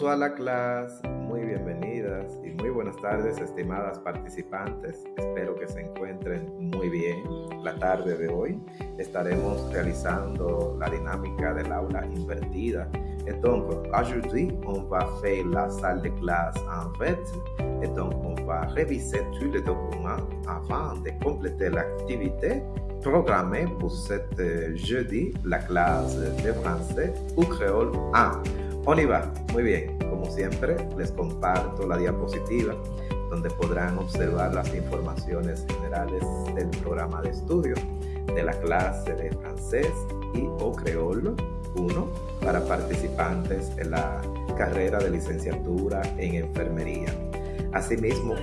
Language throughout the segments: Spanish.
La clase, muy bienvenidas y muy buenas tardes estimadas participantes. Espero que se encuentren muy bien. La tarde de hoy estaremos realizando la dinámica del aula invertida. Et donc, aujourd'hui, on va faire la salle de classe en fait. Et donc, on va réviser tous les documents avant de compléter l'activité programmée pour cette jeudi, la classe de français ou créole 1. On y va. Muy bien. Como siempre, les comparto la diapositiva donde podrán observar las informaciones generales del programa de estudio de la clase de francés y o creolo 1 para participantes en la carrera de licenciatura en enfermería. Asimismo,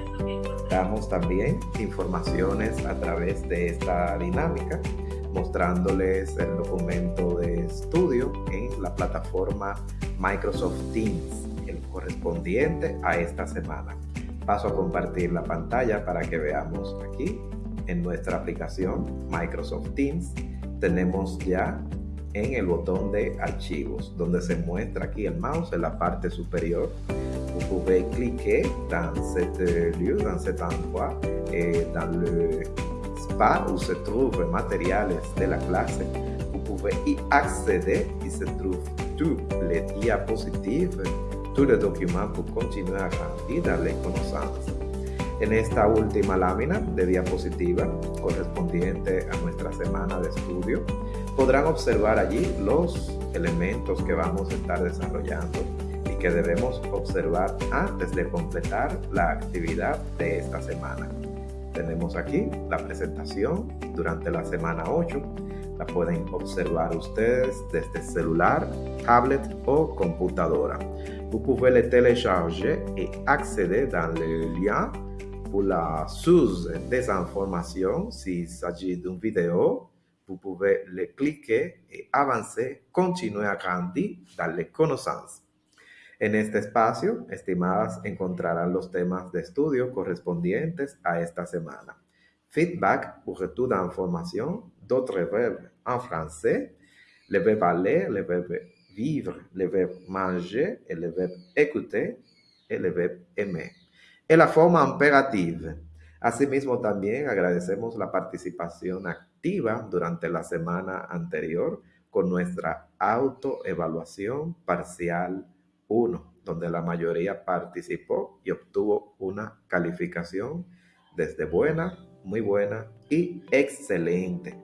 damos también informaciones a través de esta dinámica mostrándoles el documento de estudio en la plataforma Microsoft Teams, el correspondiente a esta semana. Paso a compartir la pantalla para que veamos aquí en nuestra aplicación Microsoft Teams. Tenemos ya en el botón de archivos, donde se muestra aquí el mouse en la parte superior. Vous pouvez cliquer dans cet lieu, dans cet endroit, et dans le spa où se trouvent matériels de la clase. Vous pouvez y accéder y se trouvent tous les diapositives, tous les documents pour continuer a grandir dans les connaissances. En esta última lámina de diapositiva correspondiente a nuestra semana de estudio, podrán observar allí los elementos que vamos a estar desarrollando y que debemos observar antes de completar la actividad de esta semana. Tenemos aquí la presentación durante la semana 8. La pueden observar ustedes desde celular, tablet o computadora. Vous pouvez le télécharger et accéder dans le lien pour la sous-désinformation s'il s'agit d'une vidéo. Vous pouvez le cliquer et avancer, continuer à grandir dans les connaissances. En este espacio, estimadas, encontrarán los temas de estudio correspondientes a esta semana. Feedback ou retour d'information, d'autres verbes en français, le verbe aller, le verbe vivre, le verbe manger, et le verbe écouter, et le verbe aimer. La forma imperativa. Asimismo, también agradecemos la participación activa durante la semana anterior con nuestra autoevaluación parcial 1, donde la mayoría participó y obtuvo una calificación desde buena, muy buena y excelente.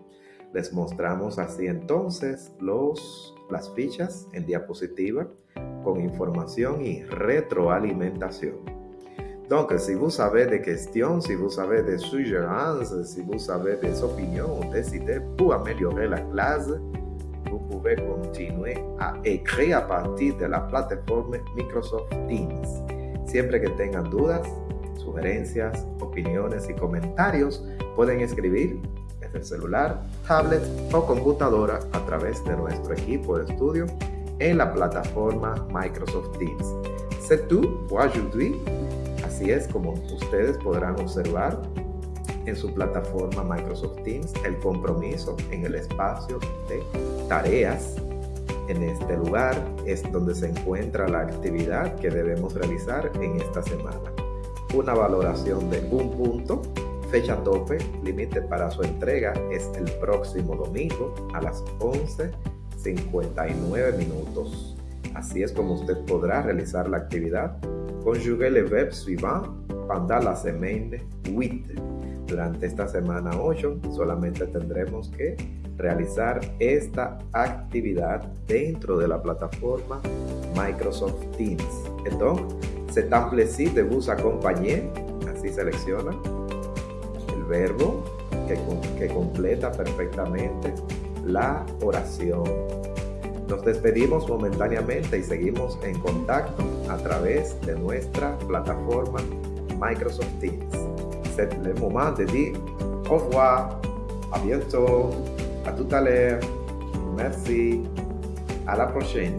Les mostramos así entonces los, las fichas en diapositiva con información y retroalimentación. Donc, si vous savez des questions, si vous avez des suggérances, si vous avez des opinions ou des idées pour améliorer la classe, vous pouvez continuer a écrire a partir de la plataforma Microsoft Teams. Siempre que tengan dudas, sugerencias, opiniones y comentarios, pueden escribir desde el celular, tablet o computadora a través de nuestro equipo de estudio en la plataforma Microsoft Teams. C'est tout pour aujourd'hui. Así es como ustedes podrán observar en su plataforma Microsoft Teams el compromiso en el espacio de tareas. En este lugar es donde se encuentra la actividad que debemos realizar en esta semana. Una valoración de un punto, fecha tope, límite para su entrega es el próximo domingo a las 11.59 minutos. Así es como usted podrá realizar la actividad. Conjugue le verbe suivant pendant la semaine 8 durante esta semana 8 solamente tendremos que realizar esta actividad dentro de la plataforma Microsoft Teams. Entonces, c'est plaisir de vous. Así selecciona el verbo que, que completa perfectamente la oración. Nos despedimos momentáneamente y seguimos en contacto a través de nuestra plataforma Microsoft Teams. C'est le moment de dire au revoir, à bientôt, à tout à l'heure, merci, à la prochaine.